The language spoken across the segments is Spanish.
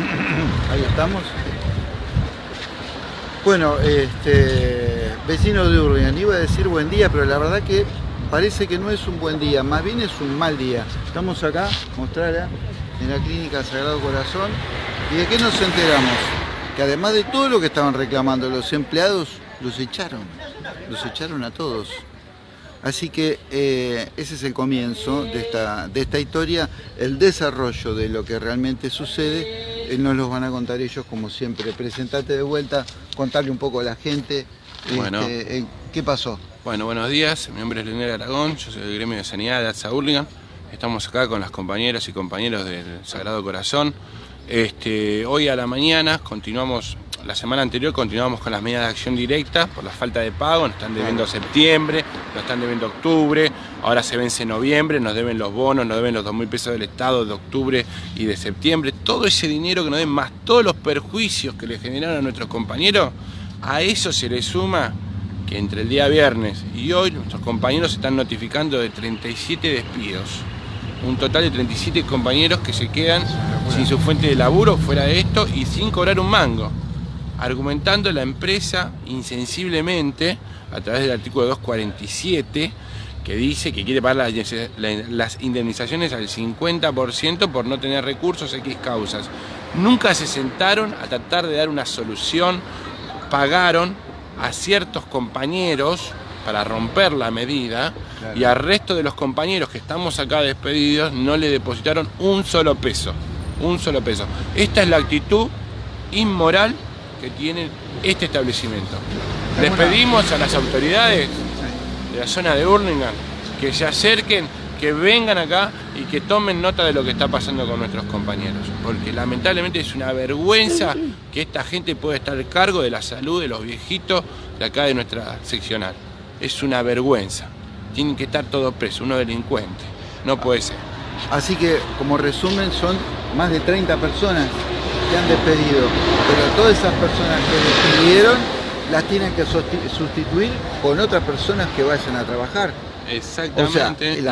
Ahí estamos. Bueno, este, vecino de Urbian, iba a decir buen día, pero la verdad que parece que no es un buen día, más bien es un mal día. Estamos acá, mostrarla, en la clínica Sagrado Corazón. ¿Y de qué nos enteramos? Que además de todo lo que estaban reclamando los empleados, los echaron. Los echaron a todos. Así que eh, ese es el comienzo de esta, de esta historia, el desarrollo de lo que realmente sucede, nos los van a contar ellos como siempre. Presentate de vuelta, contarle un poco a la gente bueno. este, eh, qué pasó. Bueno, buenos días, mi nombre es Leonel Aragón, yo soy del gremio de sanidad de Alza Hurlingham. Estamos acá con las compañeras y compañeros del Sagrado Corazón. Este, hoy a la mañana continuamos la semana anterior continuamos con las medidas de acción directa por la falta de pago, nos están debiendo septiembre, nos están debiendo octubre, ahora se vence noviembre, nos deben los bonos, nos deben los 2.000 pesos del Estado de octubre y de septiembre, todo ese dinero que nos den más todos los perjuicios que le generaron a nuestros compañeros, a eso se le suma que entre el día viernes y hoy nuestros compañeros se están notificando de 37 despidos. Un total de 37 compañeros que se quedan sin su fuente de laburo fuera de esto y sin cobrar un mango argumentando la empresa insensiblemente a través del artículo 247 que dice que quiere pagar las indemnizaciones al 50% por no tener recursos X causas. Nunca se sentaron a tratar de dar una solución, pagaron a ciertos compañeros para romper la medida y al resto de los compañeros que estamos acá despedidos no le depositaron un solo peso, un solo peso. Esta es la actitud inmoral que tiene este establecimiento. Les pedimos a las autoridades de la zona de Burlingame que se acerquen, que vengan acá y que tomen nota de lo que está pasando con nuestros compañeros. Porque lamentablemente es una vergüenza que esta gente pueda estar al cargo de la salud de los viejitos de acá de nuestra seccional. Es una vergüenza. Tienen que estar todos presos, unos delincuentes. No puede ser. Así que, como resumen, son más de 30 personas que han despedido, pero todas esas personas que despidieron las tienen que sustituir con otras personas que vayan a trabajar. Exactamente.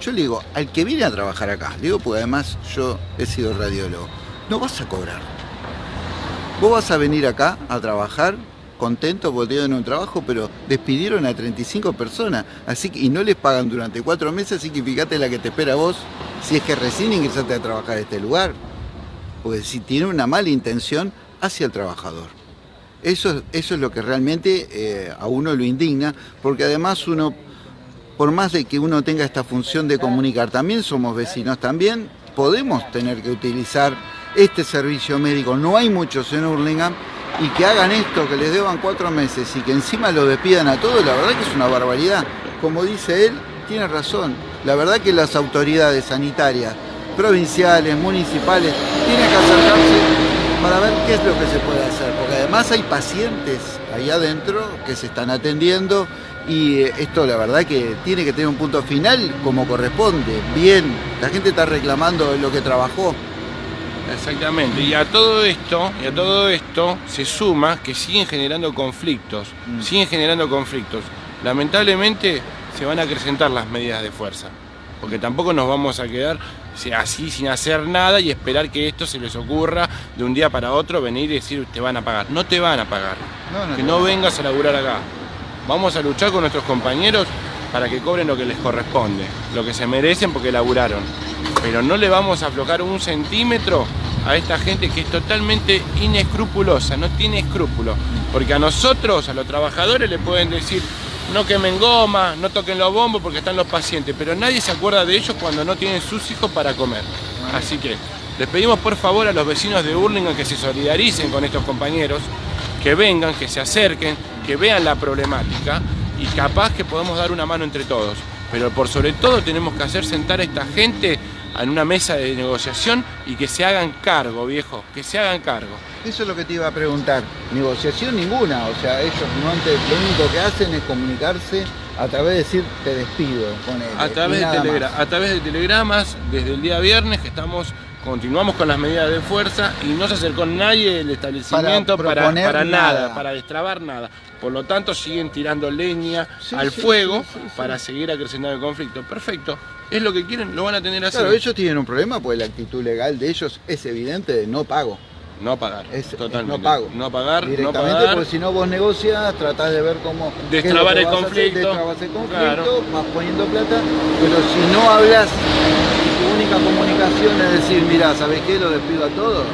yo le digo, al que viene a trabajar acá, digo porque además yo he sido radiólogo, no vas a cobrar. Vos vas a venir acá a trabajar contento porque en un trabajo, pero despidieron a 35 personas así que, y no les pagan durante cuatro meses, así que fíjate la que te espera vos si es que recién ingresaste a trabajar a este lugar porque si tiene una mala intención hacia el trabajador. Eso, eso es lo que realmente eh, a uno lo indigna, porque además uno, por más de que uno tenga esta función de comunicar, también somos vecinos, también podemos tener que utilizar este servicio médico. No hay muchos en Hurlingham y que hagan esto, que les deban cuatro meses y que encima lo despidan a todos, la verdad que es una barbaridad. Como dice él, tiene razón. La verdad que las autoridades sanitarias provinciales, municipales, tienen que acercarse para ver qué es lo que se puede hacer, porque además hay pacientes ahí adentro que se están atendiendo y eh, esto la verdad que tiene que tener un punto final como corresponde, bien, la gente está reclamando lo que trabajó. Exactamente, y a todo esto, y a todo esto se suma que siguen generando conflictos, mm. siguen generando conflictos. Lamentablemente se van a acrecentar las medidas de fuerza porque tampoco nos vamos a quedar así sin hacer nada y esperar que esto se les ocurra de un día para otro venir y decir te van a pagar. No te van a pagar. que no vengas a laburar acá. Vamos a luchar con nuestros compañeros para que cobren lo que les corresponde, lo que se merecen porque laburaron. Pero no le vamos a aflojar un centímetro a esta gente que es totalmente inescrupulosa, no tiene escrúpulos. Porque a nosotros, a los trabajadores, le pueden decir no quemen goma, no toquen los bombos porque están los pacientes, pero nadie se acuerda de ellos cuando no tienen sus hijos para comer. Así que les pedimos por favor a los vecinos de Burlingame que se solidaricen con estos compañeros, que vengan, que se acerquen, que vean la problemática y capaz que podemos dar una mano entre todos. Pero por sobre todo tenemos que hacer sentar a esta gente en una mesa de negociación y que se hagan cargo, viejo, que se hagan cargo. Eso es lo que te iba a preguntar. Negociación ninguna, o sea, ellos no lo único que hacen es comunicarse a través de decir te despido. a, través de a través de telegramas, desde el día viernes que estamos continuamos con las medidas de fuerza y no se acercó nadie del establecimiento para, nada, nada. para destrabar nada. Por lo tanto, siguen tirando leña Sí, al sí, fuego sí, para seguir acrecentando el conflicto. Perfecto. Es lo que quieren, lo van a tener así. Claro, ellos tienen un problema porque la actitud legal de ellos es evidente de no pago. No pagar. Es, es totalmente. no pago. No pagar, no Directamente pagar. porque si no vos negocias, tratás de ver cómo... Destrabar el hacer, conflicto. destrabas el conflicto, Claro. vas poniendo plata, pero si no hablas, única comunicación es decir, mira, ¿sabes qué? Lo despido a todos.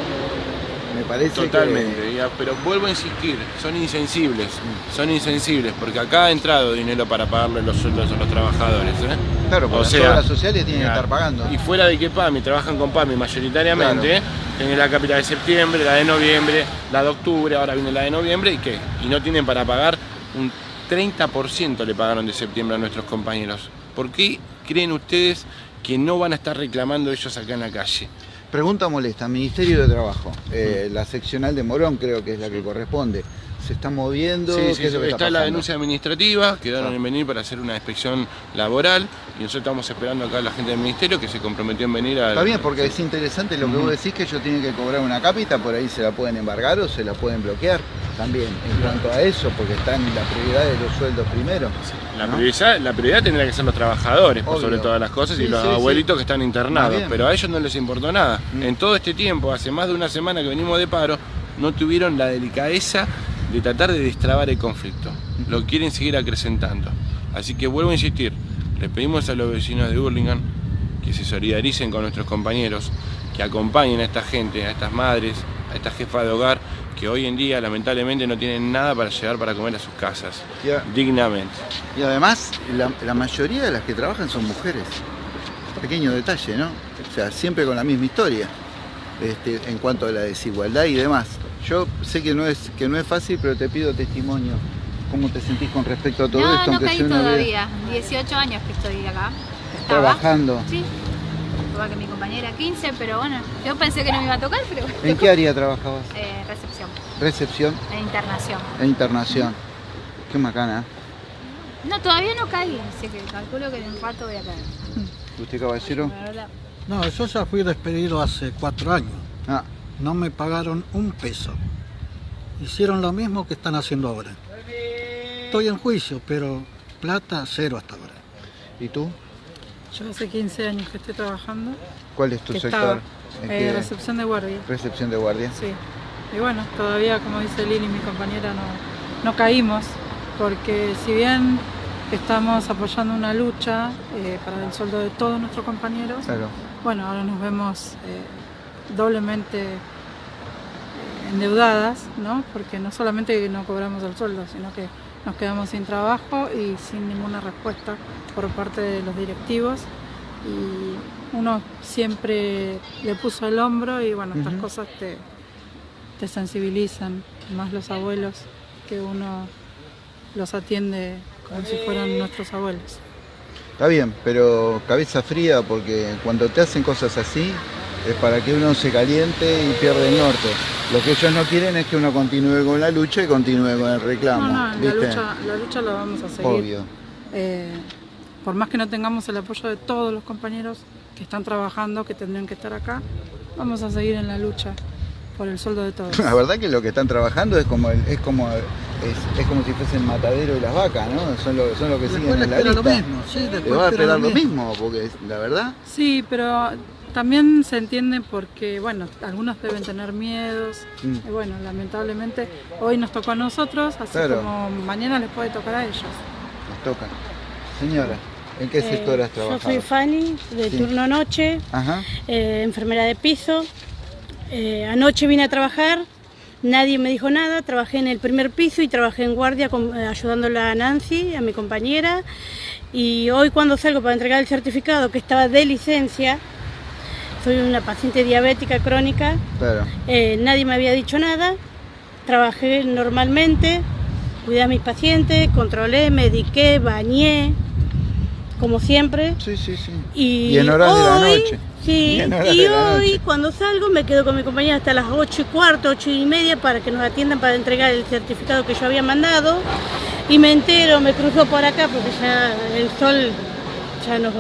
Me parece Totalmente, ya, pero vuelvo a insistir, son insensibles, son insensibles, porque acá ha entrado dinero para pagarle los sueldos a los trabajadores. ¿eh? que... Claro, porque O las obras sociales tienen que estar pagando. Y fuera de que PAMI trabajan con PAMI mayoritariamente, tienen la capital de septiembre, la de noviembre, la de octubre, ahora viene la de noviembre, ¿y qué? Y no tienen para pagar un 30% le pagaron de septiembre a nuestros compañeros. ¿Por qué creen ustedes que no van a estar reclamando ellos acá en la calle? Pregunta molesta, Ministerio de Trabajo, eh, la seccional de Morón creo que es la que corresponde. ¿Se está moviendo? Sí, ¿Qué sí, es lo que está, está la denuncia administrativa, quedaron Ah. en venir para hacer una inspección laboral y nosotros estamos esperando acá a la gente del ministerio que se comprometió en venir a... Está bien, porque es interesante lo que vos decís, que ellos tienen que cobrar una cápita, por ahí se la pueden embargar o se la pueden bloquear también, en cuanto a eso, porque están la prioridad de los sueldos primero. La, ¿no? prioridad, la prioridad tendría que ser los trabajadores, por sobre todas las cosas, y los abuelitos que están internados, pero a ellos no les importó nada. Mm. En todo este tiempo, hace más de una semana que venimos de paro, no tuvieron la delicadeza de tratar de destrabar el conflicto. Lo quieren seguir acrecentando. Así que vuelvo a insistir, le pedimos a los vecinos de Burlingame que se solidaricen con nuestros compañeros, que acompañen a esta gente, a estas madres, a esta jefa de hogar, que hoy en día lamentablemente no tienen nada para llegar para comer a sus casas, Ya. dignamente. Y además, la, la mayoría de las que trabajan son mujeres. Pequeño detalle, ¿no? O sea, siempre con la misma historia, este, en cuanto a la desigualdad y demás. Yo sé que no es que no es fácil, pero te pido testimonio. ¿Cómo te sentís con respecto a todo no, esto? no caí una vez todavía. 18 años que estoy acá. Estaba. trabajando? Sí. Igual que mi compañera 15, pero bueno, yo pensé que no me iba a tocar, pero bueno. ¿En qué área trabajabas? Eh, recepción, Recepción e internación. e internación. Qué macana. ¿eh? No, todavía no caí, así que calculo que en un rato voy a caer. ¿Usted caballero? La verdad. No, yo ya fui despedido hace cuatro años. Ah, No me pagaron un peso. Hicieron lo mismo que están haciendo ahora. Estoy en juicio, pero plata cero hasta ahora. ¿y tú? Yo hace 15 años que estoy trabajando. ¿Cuál es tu que sector? estaba ¿En eh, recepción de guardia. recepción de guardia? Sí. Y bueno, todavía, como dice Lili, mi compañera, no, no caímos, porque si bien estamos apoyando una lucha eh, para el sueldo de todos nuestros compañeros, Claro. bueno, ahora nos vemos eh, doblemente eh, endeudadas, ¿no? Porque no solamente no cobramos el sueldo, sino que nos quedamos sin trabajo y sin ninguna respuesta por parte de los directivos. Y uno siempre le puso el hombro y bueno, estas cosas te, te sensibilizan, más los abuelos, que uno los atiende como si fueran nuestros abuelos. Está bien, pero cabeza fría porque cuando te hacen cosas así es para que uno se caliente y pierda el norte. Lo que ellos no quieren es que uno continúe con la lucha y continúe con el reclamo. No, no, la lucha, la lucha la vamos a seguir. Obvio. Eh, por más que no tengamos el apoyo de todos los compañeros que están trabajando, que tendrían que estar acá, vamos a seguir en la lucha por el sueldo de todos. La verdad que lo que están trabajando es como el- es como es, es como si fuesen matadero de las vacas, ¿no? Son lo, son lo que siguen Después en la lista. lo mismo, sí, después va a espera esperar lo mismo, porque la verdad, Sí, pero también se entiende porque, bueno, algunos deben tener miedos. Mm. Y bueno, lamentablemente hoy nos tocó a nosotros, así Claro. como mañana les puede tocar a ellos. nos toca. Señora, ¿en qué Eh, sector has Yo trabajado? soy Fanny, de Sí. turno noche, Ajá. eh, enfermera de piso. Eh, anoche vine a trabajar, nadie me dijo nada, trabajé en el primer piso y trabajé en guardia con- eh, ayudándola a Nancy, a mi compañera. Y hoy cuando salgo para entregar el certificado que estaba de licencia, soy una paciente diabética crónica, Claro. eh, nadie me había dicho nada, trabajé normalmente, cuidé a mis pacientes, controlé, mediqué, bañé, como siempre. Sí, sí, sí. Y, Y en horas de la hoy- noche. Sí, Y hoy cuando salgo me quedo con mi compañera hasta las 8 y cuarto, 8 y media para que nos atiendan para entregar el certificado que yo había mandado. Y me entero, me cruzo por acá porque ya el sol ya nos,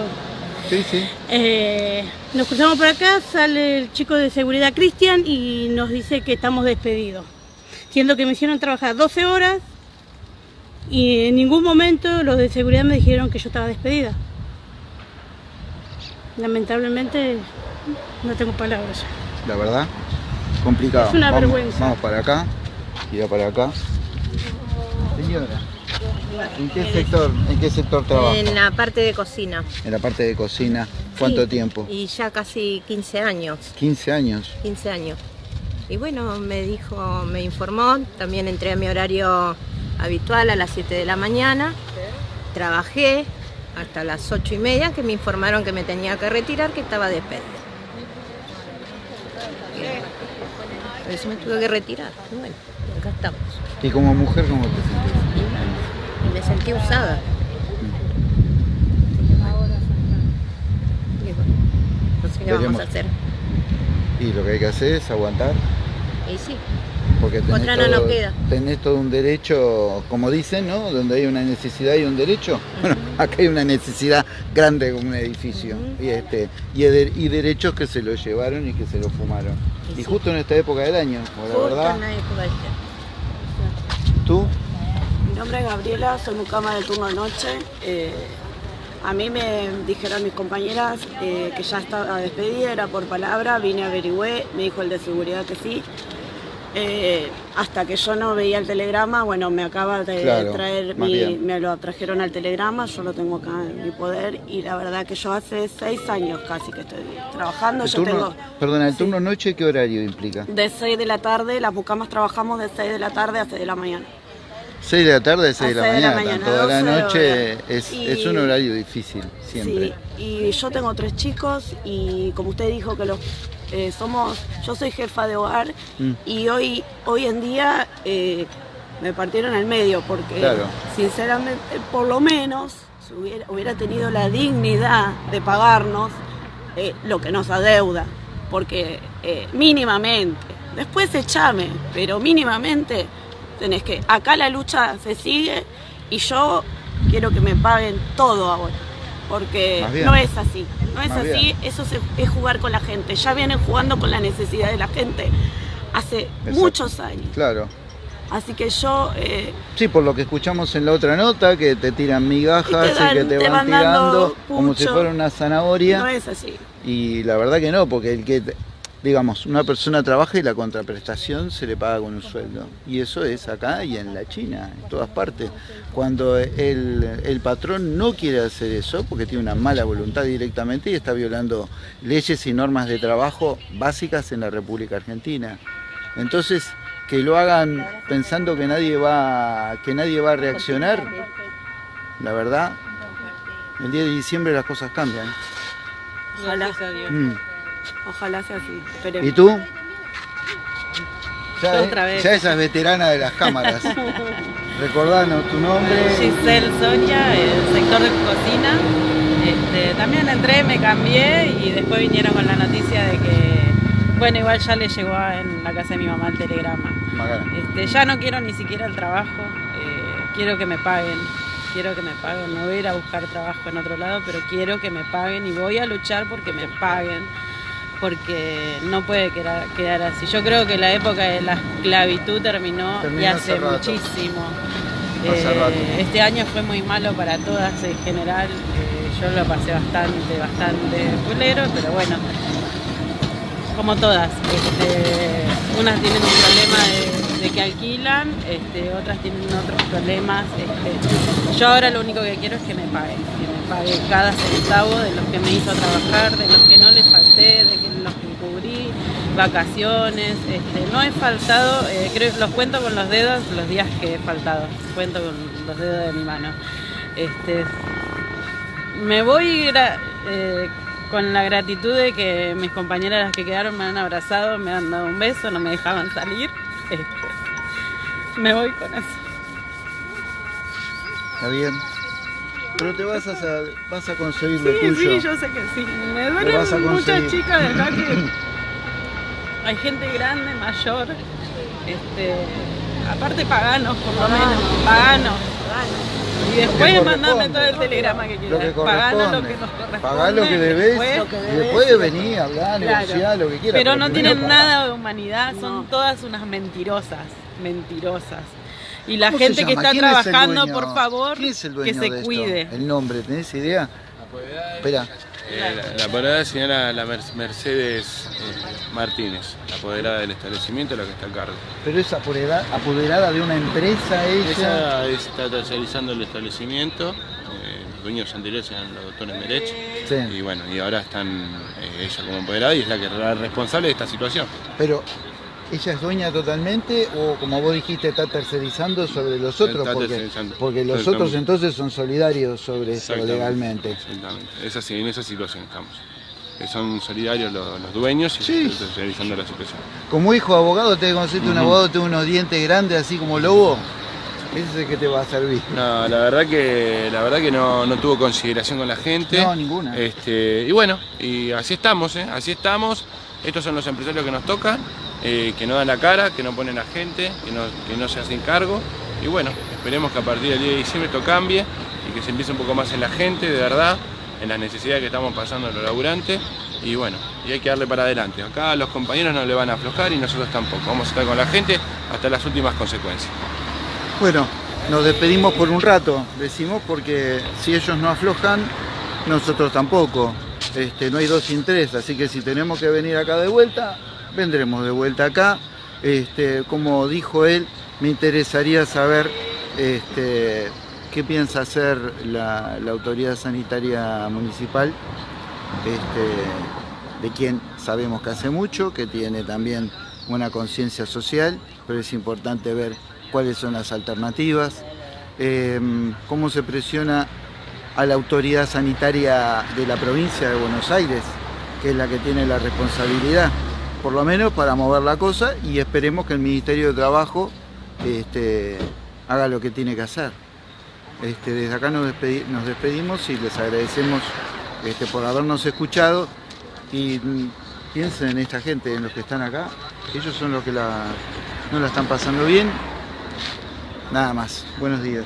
Sí, sí. Eh, nos cruzamos por acá, sale el chico de seguridad Cristian y nos dice que estamos despedidos. Siendo que me hicieron trabajar 12 horas y en ningún momento los de seguridad me dijeron que yo estaba despedida. Lamentablemente no tengo palabras. La verdad, complicado. Es una vamos, vergüenza. Vamos para acá, gira para acá. Señora, ¿en qué sector, en qué sector trabaja? En la parte de cocina. En la parte de cocina. ¿Cuánto Sí, tiempo? Y ya casi 15 años, 15 años. 15 años. Y bueno, me dijo, me informó, también entré a mi horario habitual a las 7 de la mañana, trabajé hasta las 8 y media que me informaron que me tenía que retirar, que estaba despedida. Por eso me tuve que retirar. Y bueno, acá estamos. ¿Y como mujer cómo te sentís? Me sentí usada. Y bueno, no sé qué vamos a hacer. Y lo que hay que hacer es aguantar, Y sí, porque tenés, Otra no todo, nos queda. tenés todo un derecho, como dicen, ¿no? Donde hay una necesidad y un derecho. Bueno, acá hay una necesidad grande como un edificio. Y este y, de- y derechos que se lo llevaron y que se lo fumaron. Y Y sí. justo en esta época del año, la verdad. en la época del- ¿Tú? Nombre es Gabriela, soy mucama del turno de noche. Eh, a mí me dijeron mis compañeras eh, que ya estaba despedida, era por palabra, vine, averigüé, me dijo el de seguridad que sí. Eh, hasta que yo no veía el telegrama, bueno, me acaba de Claro, traer, mi- me lo trajeron al telegrama, yo lo tengo acá en mi poder y la verdad que yo hace seis años casi que estoy trabajando, El yo turno, tengo perdona, el sí. turno noche, ¿qué horario implica? de 6 de la tarde, las mucamas trabajamos de 6 de la tarde a 6 de la mañana. 6 de la tarde a 6 de la A seis de la mañana, mañana, toda la 12 de noche es, Y- es un horario difícil, siempre. Sí, y yo tengo tres chicos y como usted dijo que los eh, somos, yo soy jefa de hogar Mm. y hoy, hoy en día eh, me partieron al medio porque Claro. sinceramente por lo menos si hubiera, hubiera tenido la dignidad de pagarnos eh, lo que nos adeuda, porque mínimamente, después echame, pero mínimamente tenés que, acá la lucha se sigue y yo quiero que me paguen todo ahora, porque no es así, no es Más así, bien. eso se- es jugar con la gente, ya vienen jugando con la necesidad de la gente hace Exacto. muchos años, Claro. así que yo... eh, Sí, por lo que escuchamos en la otra nota, que te tiran migajas Y y, te dan- que te, te van tirando como si fuera una zanahoria. no es así. Y la verdad que no, porque el que, digamos, una persona trabaja y la contraprestación se le paga con un sueldo. Y eso es acá y en la China, en todas partes. Cuando el, el patrón no quiere hacer eso, porque tiene una mala voluntad directamente y está violando leyes y normas de trabajo básicas en la República Argentina. Entonces, que lo hagan pensando que nadie va, que nadie va a reaccionar, la verdad, el día de diciembre las cosas cambian. Ojalá, Mm. Ojalá sea así. esperemos. ¿Y tú? Ya, Yo otra vez. ya esa es veterana de las cámaras. Recordanos tu nombre. Giselle Sonia, el sector de cocina. Este, también entré, me cambié y después vinieron con la noticia de que, bueno, igual ya le llegó en la casa de mi mamá el telegrama. Este, ya no quiero ni siquiera el trabajo, eh, quiero que me paguen, quiero que me paguen, no voy a ir a buscar trabajo en otro lado, pero quiero que me paguen y voy a luchar porque me paguen, porque no puede quedar, quedar así. Yo creo que la época de la esclavitud terminó, Terminó y hace muchísimo. Hace Eh, este año fue muy malo para todas en general, eh, yo lo pasé bastante, bastante culero, pero bueno, como todas. Este, unas tienen un problema de, de que alquilan, este, otras tienen otros problemas. este. yo ahora lo único que quiero es que me paguen, que me paguen cada centavo de los que me hizo trabajar, de los que no les falté, de que vacaciones. Este, no he faltado, eh, creo, los cuento con los dedos los días que he faltado, cuento con los dedos de mi mano. Este, me voy eh, con la gratitud de que mis compañeras las que quedaron me han abrazado, me han dado un beso, no me dejaban salir. Este, me voy con eso. Está bien. Pero te vas a, vas a conseguir lo Sí, tuyo. sí, yo sé que sí. Me Lo duelen muchas chicas de acá que hay gente grande, mayor, este, aparte paganos por lo menos, paganos. Y después mandame todo el telegrama que Lo quieras. que Paganos lo que nos corresponde. Pagá lo que debes después- y después venir hablar, Claro. negociar, lo que quieras. Pero no tienen pagá. nada de humanidad, son todas unas mentirosas, mentirosas. Y la ¿Cómo se gente que está ¿Quién es el trabajando, por favor, ¿Quién es el que dueño se de esto? cuide. El nombre, ¿tenés idea? Espera. Eh, la, la apoderada es señora la Mer- Mercedes eh, Martínez, apoderada del establecimiento, la que está a cargo. Pero es apoderada, apoderada de una empresa ella. Ella está tercerizando el establecimiento, eh, los dueños anteriores eran los doctores Merech, Sí. y bueno, y ahora están eh, ella como apoderada y es la que la responsable de esta situación. Pero ella es dueña totalmente o como vos dijiste está tercerizando sobre los otros porque, porque los otros entonces son solidarios sobre esto legalmente. Exactamente, es así, en esa situación estamos. Eh, Son solidarios los, los dueños y Sí. se está tercerizando la situación. Como hijo de abogado, te conociste un abogado, tiene unos dientes grandes así como lobo. Ese es el que te va a servir. No, la verdad que la verdad que no, no tuvo consideración con la gente. No, ninguna. Este, y bueno, y así estamos, ¿eh? así estamos. Estos son los empresarios que nos tocan, eh, que no dan la cara, que no ponen a gente, que no, se hacen cargo. Y bueno, esperemos que a partir del 10 de diciembre esto cambie y que se empiece un poco más en la gente, de verdad, en las necesidades que estamos pasando los laburantes. Y bueno, y hay que darle para adelante. Acá los compañeros no le van a aflojar y nosotros tampoco. Vamos a estar con la gente hasta las últimas consecuencias. Bueno, nos despedimos por un rato, decimos, porque si ellos no aflojan, nosotros tampoco. Este, no hay dos sin tres, así que si tenemos que venir acá de vuelta, vendremos de vuelta acá. Este, como dijo él, me interesaría saber este, qué piensa hacer la, autoridad sanitaria municipal, este, de quien sabemos que hace mucho, que tiene también una conciencia social, pero es importante ver cuáles son las alternativas, eh, cómo se presiona a la autoridad sanitaria de la provincia de Buenos Aires, que es la que tiene la responsabilidad, por lo menos para mover la cosa y esperemos que el Ministerio de Trabajo este, haga lo que tiene que hacer. Este, desde acá nos, nos despedimos y les agradecemos este, por habernos escuchado y piensen en esta gente, en los que están acá, ellos son los que la, no la están pasando bien. Nada más, buenos días.